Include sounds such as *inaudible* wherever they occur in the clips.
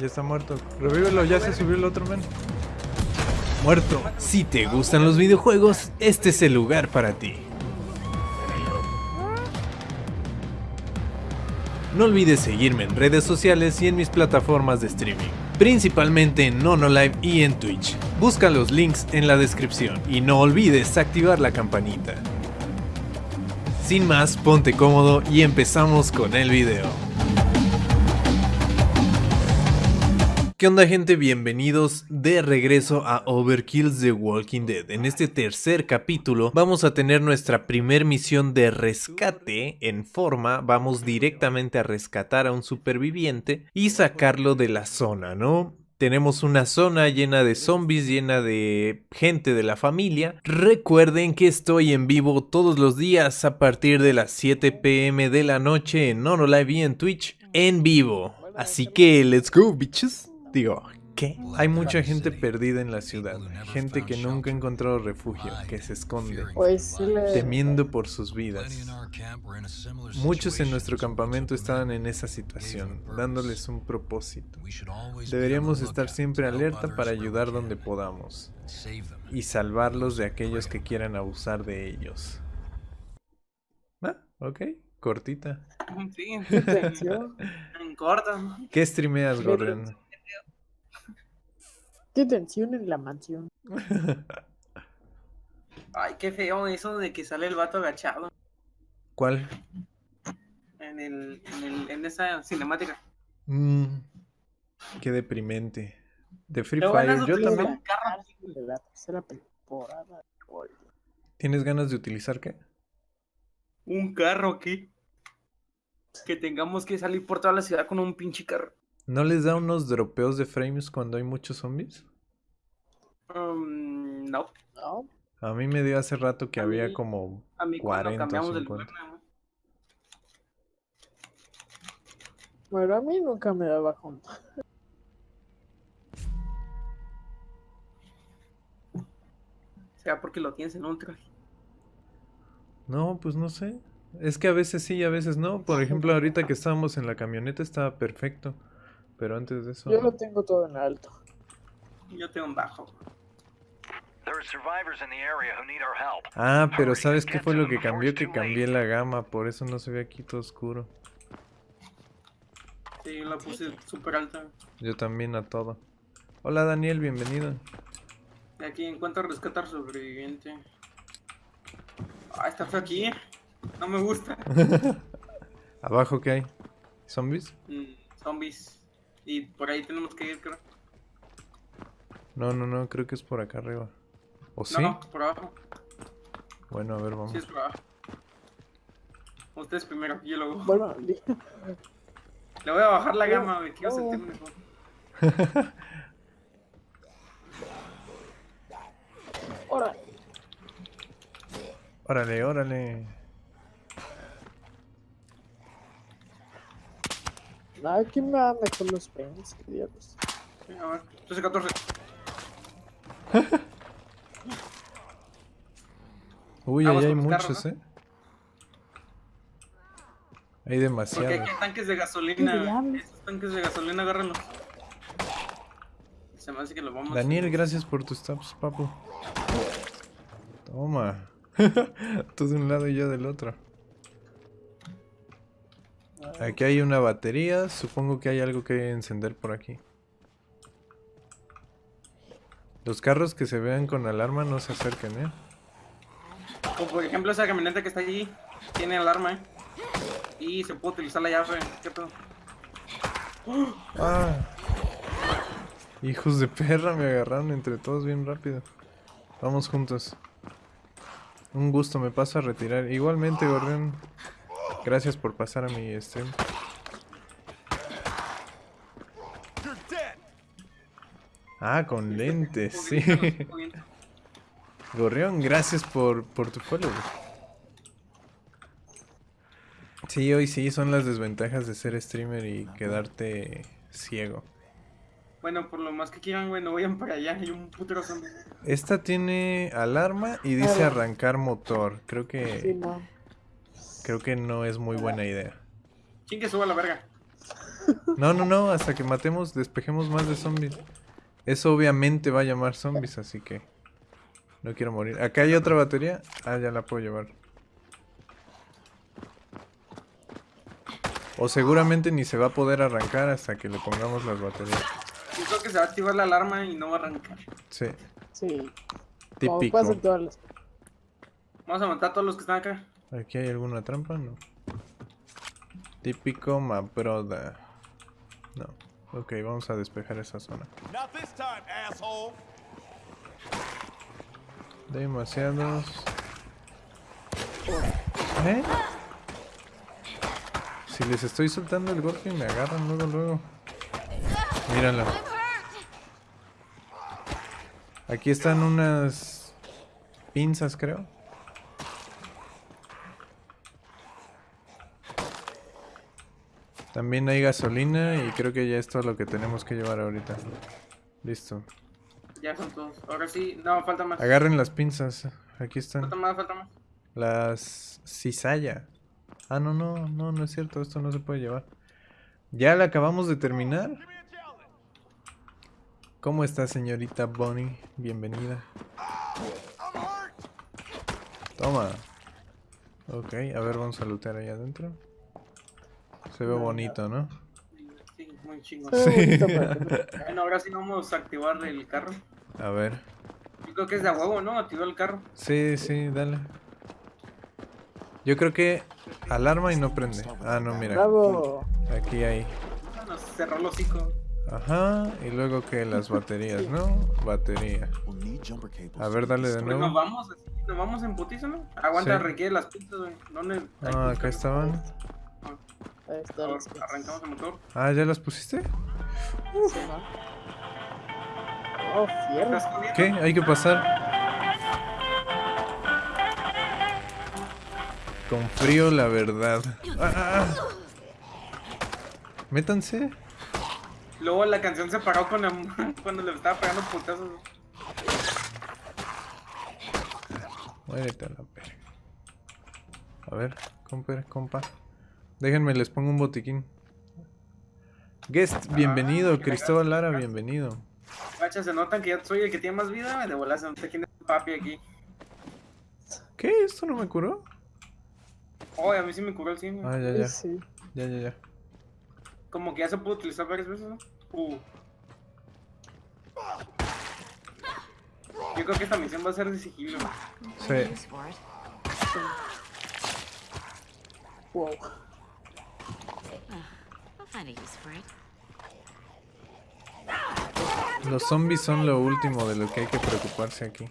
Ya está muerto. Revívelo, ya se subió el otro men. Muerto. Si te gustan los videojuegos, este es el lugar para ti. No olvides seguirme en redes sociales y en mis plataformas de streaming, principalmente en NonoLive y en Twitch. Busca los links en la descripción y no olvides activar la campanita. Sin más, ponte cómodo y empezamos con el video. ¿Qué onda gente? Bienvenidos de regreso a Overkill's The Walking Dead. En este tercer capítulo vamos a tener nuestra primer misión de rescate en forma. Vamos directamente a rescatar a un superviviente y sacarlo de la zona, ¿no? Tenemos una zona llena de zombies, llena de gente de la familia. Recuerden que estoy en vivo todos los días a partir de las 7 pm de la noche en NonoLive y en Twitch en vivo. Así que, let's go, bitches. Digo, ¿qué? Hay mucha gente perdida en la ciudad, gente que nunca ha encontrado refugio, que se esconde, Pues temiendo por sus vidas. Muchos en nuestro campamento estaban en esa situación, dándoles un propósito. Deberíamos estar siempre alerta para ayudar donde podamos y salvarlos de aquellos que quieran abusar de ellos. Ah, ok, cortita. *laughs* Sí, *laughs* en corto. *laughs* ¿Qué streameas, Gorrión? Qué tensión en la mansión. *laughs* Ay, qué feo eso de que sale el vato agachado ¿Cuál? en, el, en, el, en esa cinemática. Mm, qué deprimente. De Free Pero Fire, yo también. carro. De la tercera temporada. ¿Tienes ganas de utilizar qué? Un carro aquí. Que tengamos que salir por toda la ciudad con un pinche carro. ¿No les da unos dropeos de frames cuando hay muchos zombies? Um, no, ¿No? A mí me dio hace rato que A había mí- como... a mí 40 o cuando cambiamos del 50. lugar, ¿no? Bueno, a mí nunca me daba junto. Sea porque lo tienes en ultra. No, pues no sé. Es que a veces sí y a veces no. Por ejemplo, ahorita que estábamos en la camioneta estaba perfecto. Pero antes de eso... Yo lo tengo todo en alto. Yo tengo un bajo. There are survivors in the area who need our help. Ah, pero ¿sabes qué fue lo que cambió? Que cambié la gama, por eso no se ve aquí todo oscuro. Sí, yo la puse súper alta. Yo también a todo. Hola Daniel, bienvenido. Y aquí encuentro rescatar sobreviviente. Ah, está feo aquí. No me gusta. *laughs* ¿Abajo qué hay? ¿Zombies? Mm, zombies. Y por ahí tenemos que ir, creo. No, no, no, creo que es por acá arriba. ¿O sí? No, por abajo. Bueno, a ver, vamos. Sí, es por abajo. Ustedes primero, yo luego. Bueno, *laughs* Le voy a bajar la gama, me quiero oh. sentir mejor. ahora. *laughs* Órale, órale. Nada, ¿quién me da mejor los frames? Qué diablos. A ver, 13, 14. Uy, ahí hay con los carros, muchos, ¿no? ¿eh? Hay Porque demasiados. aquí hay tanques de ¿Qué gasolina. Esos tanques de gasolina, agárrenlos. Se me hace que lo vamos Daniel, gracias por tus taps, papu. Toma. *laughs* Tú de un lado y yo del otro. Aquí hay una batería. Supongo que hay algo que encender por aquí. Los carros que se vean con alarma no se acerquen, ¿eh? Como por ejemplo esa camioneta que está allí. Tiene alarma, ¿eh? Y se puede utilizar la llave. ¿Qué pedo? Ah. Hijos de perra, me agarraron entre todos bien rápido. Vamos juntos. Un gusto, me paso a retirar. Igualmente, Gorrión. Gracias por pasar a mi stream. Ah, con lentes, sí. Gorrión, gracias por, por tu follow. Sí, hoy sí, son las desventajas de ser streamer y quedarte ciego. Bueno, por lo más que quieran, güey, no vayan para allá. Hay un putero zombie. Esta tiene alarma y dice arrancar motor. Creo Sí, que no. Creo que no es muy buena idea. ¿Quién que suba a la verga? No, no, no, hasta que matemos, despejemos más de zombies. Eso obviamente va a llamar zombies, así que no quiero morir. Acá hay otra batería. Ah, ya la puedo llevar. O seguramente ni se va a poder arrancar hasta que le pongamos las baterías. Yo creo que se va a activar la alarma y no va a arrancar. Sí, Sí. Típico. Vamos a matar a todos los que están acá. ¿Aquí hay alguna trampa? No. Típico Mabroda. No. Ok, vamos a despejar esa zona. Demasiados. ¿Eh? Si les estoy soltando el golpe me agarran luego, luego. Míralo. Aquí están unas pinzas, creo. También hay gasolina y creo que ya es todo lo que tenemos que llevar ahorita. Listo. Ya son todos. Ahora sí, no, falta más. Agarren las pinzas. Aquí están. Falta más, falta más. Las cizalla. Ah, no, no, no, no es cierto, esto no se puede llevar. Ya la acabamos de terminar. ¿Cómo está, señorita Bonnie? Bienvenida. Toma. Ok, a ver, vamos a lootear ahí adentro. Se ve bonito, ¿no? Sí, muy chingón. Pero- *laughs* Bueno, ahora sí vamos a activar el carro. A ver. Yo creo que es de a huevo, ¿no? Activar el carro. Sí, sí, dale. Yo creo que alarma y no prende. Ah, no, mira. Bravo. Aquí hay. Nos cerró el hocico. Ajá, y luego que las baterías, ¿no? Batería. A ver, dale de Pues nos nuevo. vamos, así, nos vamos en putiza, ¿no? Aguanta, Sí. requiere las pistas, güey. ¿Dónde? Ahí, Ah, acá pues, estaban. Ahí está. Ahora. Arrancamos el motor. Ah, ¿ya las pusiste? Sí, ¿no? Oh, fierro. ¿Qué? Hay que pasar. Con frío, la verdad. Ah, ah, ah. Métanse. Luego la canción se paró con la- *laughs* cuando le estaba pegando putazos. Muérete a la verga. A ver, compa, compa. Déjenme, les pongo un botiquín. Guest, bienvenido. que Cristóbal Lara, gracias. bienvenido. Guacha, se notan que ya soy el que tiene más vida. De volar se nota quién es el papi aquí. ¿Qué? ¿Esto no me curó? Oh, a mí sí me curó el cine. Ah, ya, ya. Sí. Ya, ya, ya. Como que ya se pudo utilizar varias veces, ¿no? Uh. Yo creo que esta misión va a ser de sigilo. Sí. Wow. I'll find a use for it. Los zombies son lo último de lo que hay que preocuparse aquí.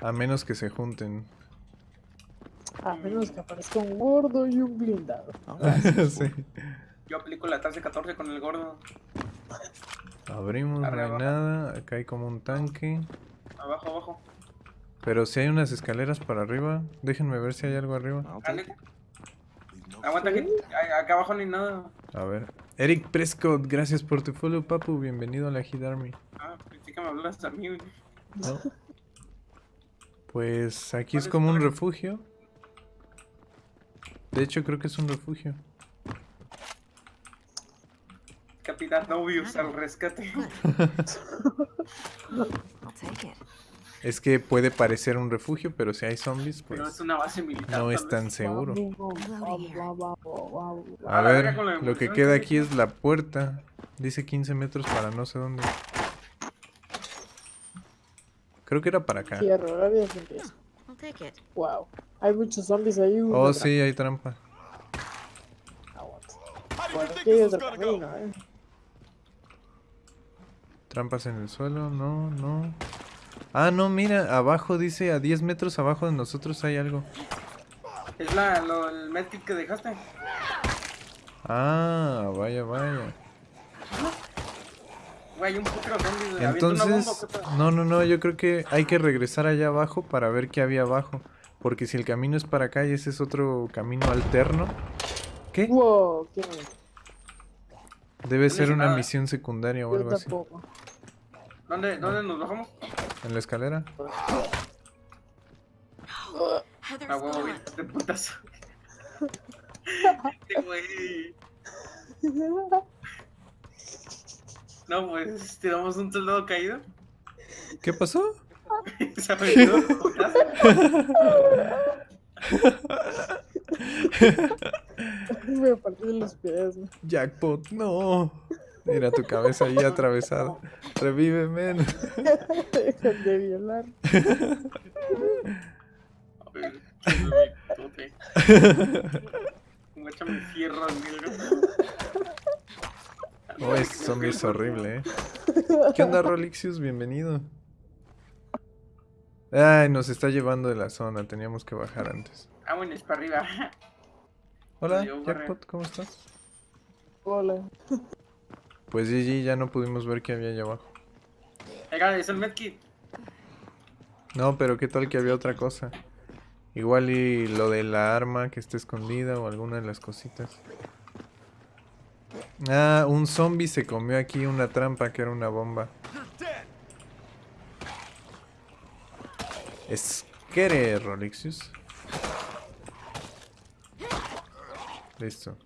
A menos que se junten. A menos que aparezca un gordo y un blindado. *laughs* sí. Yo aplico la tasa 14 con el gordo. Abrimos, no hay nada. Acá hay como un tanque. Abajo, abajo. Pero si hay unas escaleras para arriba. Déjenme ver si hay algo arriba. Dale. Aguanta que a- acá abajo no hay nada. A ver. Eric Prescott, gracias por tu follow, papu. Bienvenido a la Hit Army. Ah, pensé que me hablas a mí. güey. ¿No? Pues aquí es ¿Cuál es como un refugio. De hecho, creo que es un refugio. Capitán Novius al rescate. *laughs* I'll take it. Es que puede parecer un refugio, pero si hay zombies, Pero pues es una base militar. no es tan vez. seguro. A ver, lo que queda aquí es la puerta. Dice 15 metros para no sé dónde. Creo que era para acá. Wow. Hay muchos zombies ahí. Oh, sí, hay trampa. Eh. Trampas en el suelo, no, no. Ah, no, mira, abajo dice a 10 metros abajo de nosotros hay algo. Es la, lo, el medkit que dejaste. Ah, vaya, vaya. Güey, un Entonces, no, no, no, yo creo que hay que regresar allá abajo para ver qué había abajo. Porque si el camino es para acá y ese es otro camino alterno, ¿qué? Wow. Debe No ser una nada. misión secundaria o algo así. ¿Dónde, ¿Dónde nos bajamos? ¿En la escalera? Heather's A huevo, de. Este *laughs* güey. No, pues tiramos un soldado caído. ¿Qué pasó? *laughs* Se ha perdido. *laughs* Me partí los pies. Jackpot, no. Mira tu cabeza ahí atravesada. Revíveme. Dejan *laughs* de violar. A ver, fierro, negro. Oh, zombie es horrible, eh. ¿Qué onda, Rolixius? Bienvenido. Ay, nos está llevando de la zona. Teníamos que bajar antes. Vámonos para arriba. Hola. Jackpot, ¿cómo estás? Hola. Pues GG, ya no pudimos ver qué había allá abajo. Oiga, es el medkit. No, pero qué tal que había otra cosa. Igual y lo de la arma que está escondida o alguna de las cositas. Ah, un zombie se comió aquí una trampa que era una bomba. Esquere, Rolixius. Listo.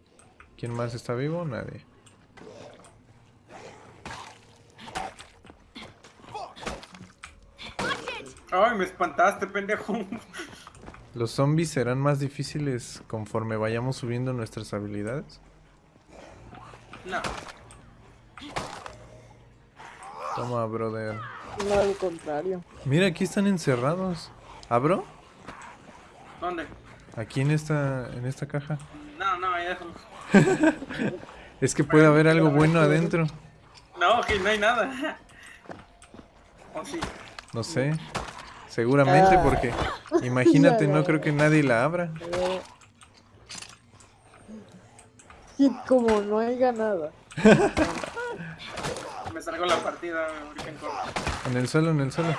¿Quién más está vivo? Nadie. Ay, me espantaste, pendejo. ¿Los zombies serán más difíciles conforme vayamos subiendo nuestras habilidades? No. Toma, brother. No, al contrario. Mira, aquí están encerrados. ¿Abro? ¿Dónde? Aquí en esta, en esta caja. No, no, ahí déjalo. *laughs* Es que puede haber algo bueno adentro. No, que no hay nada. *laughs* Oh, sí. No sé. Seguramente Ah. porque... *laughs* Imagínate, no creo que nadie la abra. Eh, Y como no haya nada. *laughs* Me salgo la partida en el suelo, en el suelo.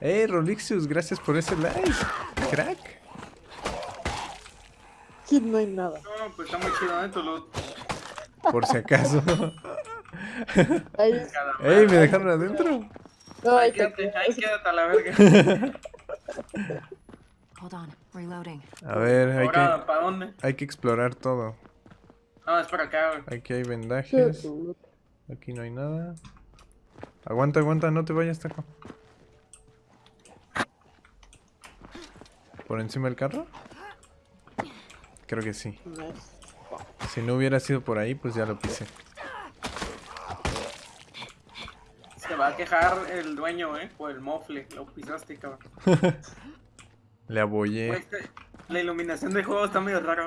¡Ey, Rolixius! Gracias por ese like. Crack. Y no hay nada. No, pues está muy chido, ¿eh? Por si acaso. *laughs* ¡Ey, me dejaron adentro! no, Ahí quédate, ahí quédate a la verga. *laughs* Hold on. Reloading. A ver, hay Ahora, que, ¿para dónde? hay que explorar todo. No, es para acá, güey. Aquí hay vendajes. Aquí no hay nada. Aguanta, aguanta, no te vayas, taco. ¿Por encima del carro? Creo que sí. Si no hubiera sido por ahí, pues ya lo pisé. Se va a quejar el dueño, ¿eh? Por el mofle. Lo pisaste, cabrón. *laughs* Le abollé. Este- La iluminación del juego está medio rara.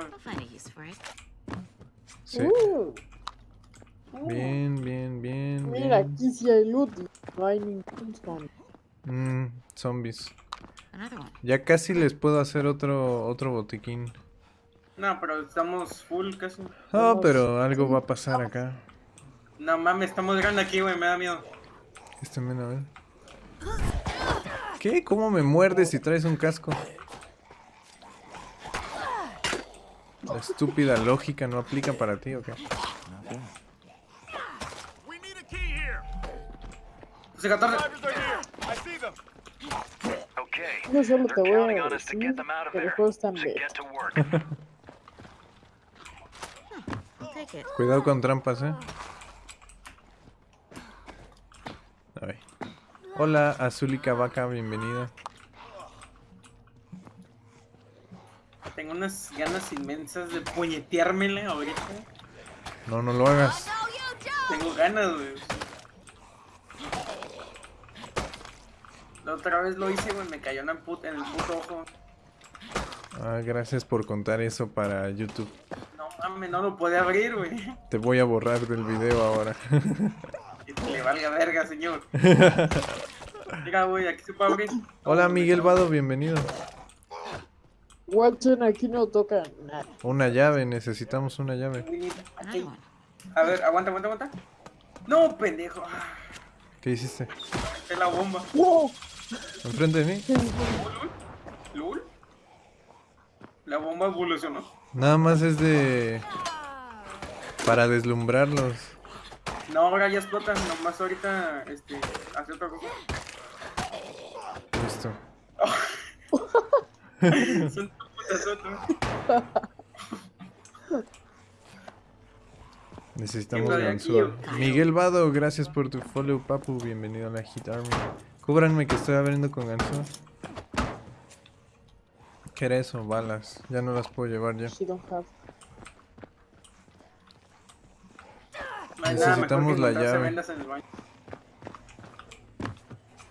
Sí. Uh, Bien, bien, bien, mira, bien. aquí sí hay loot. No hay ningún zombie. Mm, zombies. Ya casi les puedo hacer otro otro botiquín. No, pero estamos full casi. Oh, pero algo va a pasar acá. No mames, estamos grande aquí, güey. Me da miedo. Este men, a ver. ¿Qué? ¿Cómo me muerdes si traes un casco? La estúpida lógica no aplica para ti, ¿o qué? We need a key here. José 14. Survivors are here. I see them. Okay. No solo te voy a decir que el juego está. Cuidado con trampas, ¿eh? Ay. Hola, Azulika Vaca, bienvenida. Tengo unas ganas inmensas de puñeteármela ahorita. No, no lo hagas. Tengo ganas, güey. La otra vez lo hice, güey. Me cayó en el, put- en el puto ojo. Ah, gracias por contar eso para YouTube. No mames, no lo puede abrir, güey. Te voy a borrar del video ahora. *laughs* Que valga verga, señor. *laughs* Mira, güey, aquí se puede abrir. Hola, Miguel Vado, bienvenido. Watson aquí no toca nada. Una llave, necesitamos una llave. Aquí. one. A ver, aguanta, aguanta, aguanta. No, pendejo. Ah, ¿Qué hiciste? Es la bomba. ¡Wow! ¿Enfrente de mí? ¿Lul? La bomba evolucionó. Nada más es de... Para deslumbrarlos. No, ahora ya explota. Nomás ahorita, este, hace otra cosa. Listo. *laughs* Son putazotas. Necesitamos ¿Quién va de aquí, ganzúa. Miguel Vado, gracias por tu follow, papu. Bienvenido a la Hit Army. Cúbranme que estoy abriendo con ganzúa. ¿Qué era eso? Balas. Ya no las puedo llevar ya. She don't have. No hay nada mejor que Necesitamos la llave. vendas en el baño.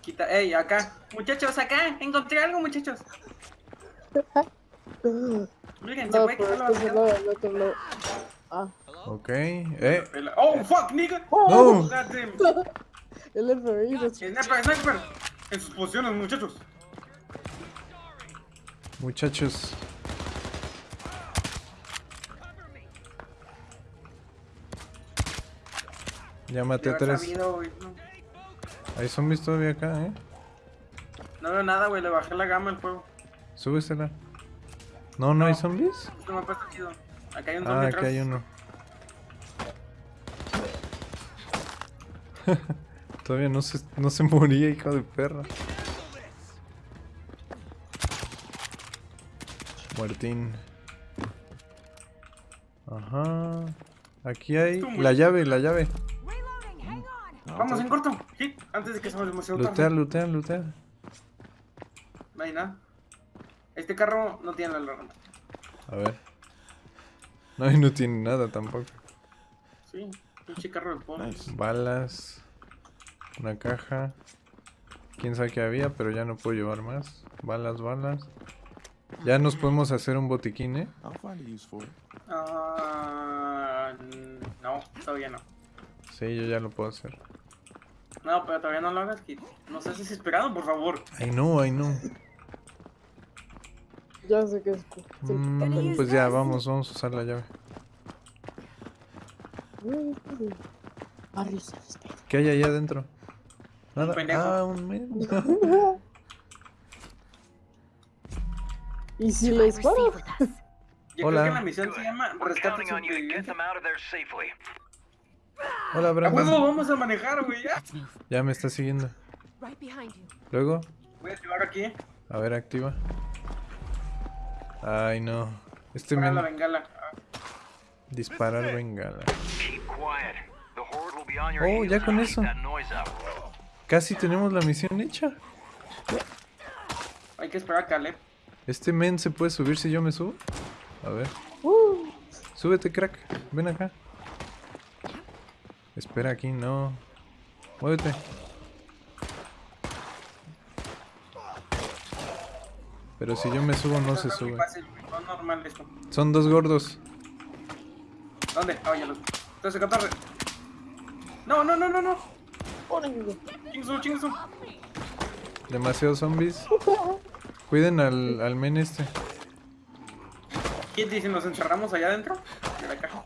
Quita, ey, acá. Muchachos, acá. Encontré algo, muchachos. Miren, se No, puede pero quitar la es que se basura. lo, el otro lo. Ah, Ok. Eh. Oh, fuck, nigga. Oh. No. *laughs* El FBI Sniper, sniper. En sus posiciones, muchachos. Muchachos. Ya maté a tres. sabido, güey, no. Hay zombies todavía acá, eh. No veo nada, güey. Le bajé la gama al juego. Súbesela. No, no hay zombies. Este mapa está chido. Acá hay un Ah, zombie atrás. hay uno. *laughs* Todavía no se, no se moría, hijo de perra. Muertín. Ajá. Aquí hay la llave, la llave. Vamos en corto. Hit, antes de que se me demasiado tarde. lutea, lutea. No hay nada. Este carro no tiene la alarma. A ver. No, y no tiene nada tampoco. Sí, pinche carro de polvo. Balas. Una caja. Quién sabe qué había, pero ya no puedo llevar más. Balas, balas. Ya nos podemos hacer un botiquín, ¿eh? Ah, no, todavía no. Sí, yo ya lo puedo hacer. No, pero todavía no lo hagas, Kit. No seas desesperado, por favor. Ay, no, ay, no. Ya sé que es. Mm, pues ya, vamos, vamos a usar la llave. ¿Qué hay allá adentro? Nada. Ah, un men. *laughs* ¿Y si Do I les receive paro? with us? Yo Hola. creo que la misión se llama Rescate Hola, ¡A huevo, Brandon. vamos a manejar, güey! ya. Ya me está siguiendo. Luego, Voy a activar aquí a ver, activa. Ay, no. Este la bengala. Ah, Disparar bengala. Oh, ya con eso. Casi tenemos la misión hecha. Hay que esperar a Caleb. Este men se puede subir si yo me subo. A ver. Uh, Súbete, crack. Ven acá. Espera aquí, no. Muévete. Pero si yo me subo, no se sube. Son dos gordos. ¿Dónde? Ah, ya lo 13, 14. No, no, no, no, no. Chingusu, chingusu. Demasiados zombies. Cuiden al, al men este. ¿Quién dice nos encerramos allá adentro? De la caja.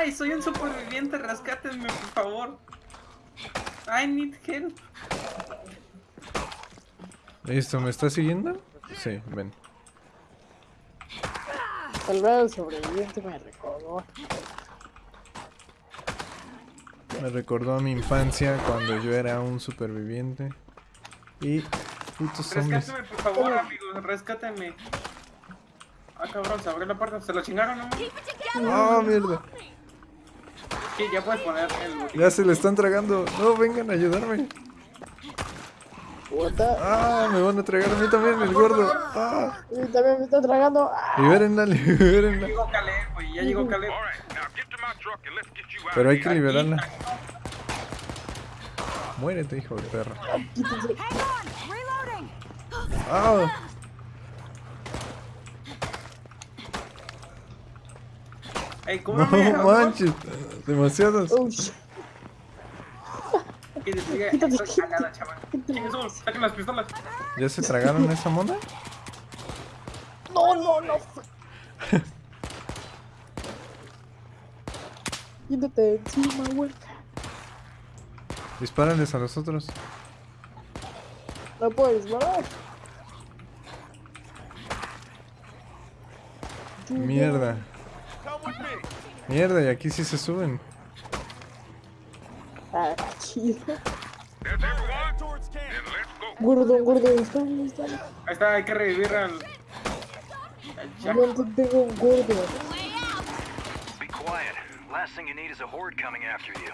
Ay, soy un superviviente, rescátenme, por favor. I need help. Listo, ¿me está siguiendo? Sí, ven. Tal vez el sobreviviente me recordó. Me recordó a mi infancia cuando yo era un superviviente. Y putos zombies. Rescáteme, por favor, amigos, rescátenme. Ah, cabrón, se abrió la puerta, se lo chingaron, ¿no? ¡Ah, mierda! Sí, ya puedes poner el botín. Ya se le están tragando. No, vengan a ayudarme. What the- ¡Ah! Me van a tragar a mí también, el gordo. ¡Ah! Y también me está tragando. Ah, Libérenla, *laughs* libérenla. Llegó Caleb, güey, ya llegó Caleb. Pero hay que liberarla. Muérete, hijo de. Reloading. ¡Ah! Ey, No manches. Demasiados. Shit. Que te diga, Quítate, estoy cagada, chaval. Chingusu, saquen las pistolas. ¿Ya se tragaron esa mona? No, no, no. *laughs* Quítate encima, güey. Dispárales a los otros. No puedes disparar. Mierda. Mierda, y aquí sí se suben. Ah, chido. There's everyone towards camp. Then let's go. Gordo, gordo, está, está. Ahí está, hay que revivir al. al. ¿Cuánto tengo un gordo? Be quiet. Last thing you need is a horde coming after you.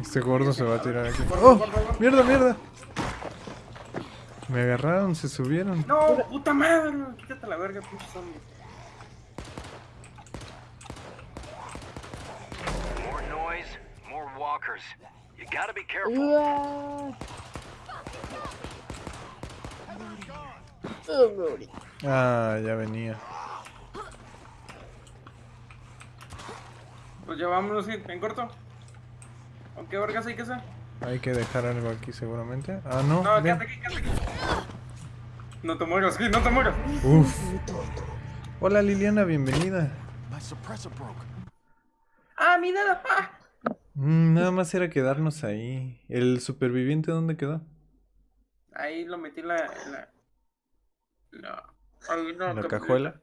Este gordo se va a tirar aquí. ¡Oh! ¡Mierda, mierda! Me agarraron, se subieron. No, puta madre. Quítate la verga, pinche zombie. More noise, more walkers. You gotta be careful. Uah. Morí. Ah, ya venía. Pues ya vámonos en corto. ¿O qué vergas hay que hacer? Hay que dejar algo aquí seguramente. Ah, no. No, quédate aquí, quédate aquí. No te mueras, sí, no te mueras. Uf. Hola Liliana, bienvenida. My suppressor broke. Ah, mi dedo. Ah. Mm, nada más era quedarnos ahí. ¿El superviviente dónde quedó? Ahí lo metí en la. En la, la ahí no, ¿En la que- cajuela?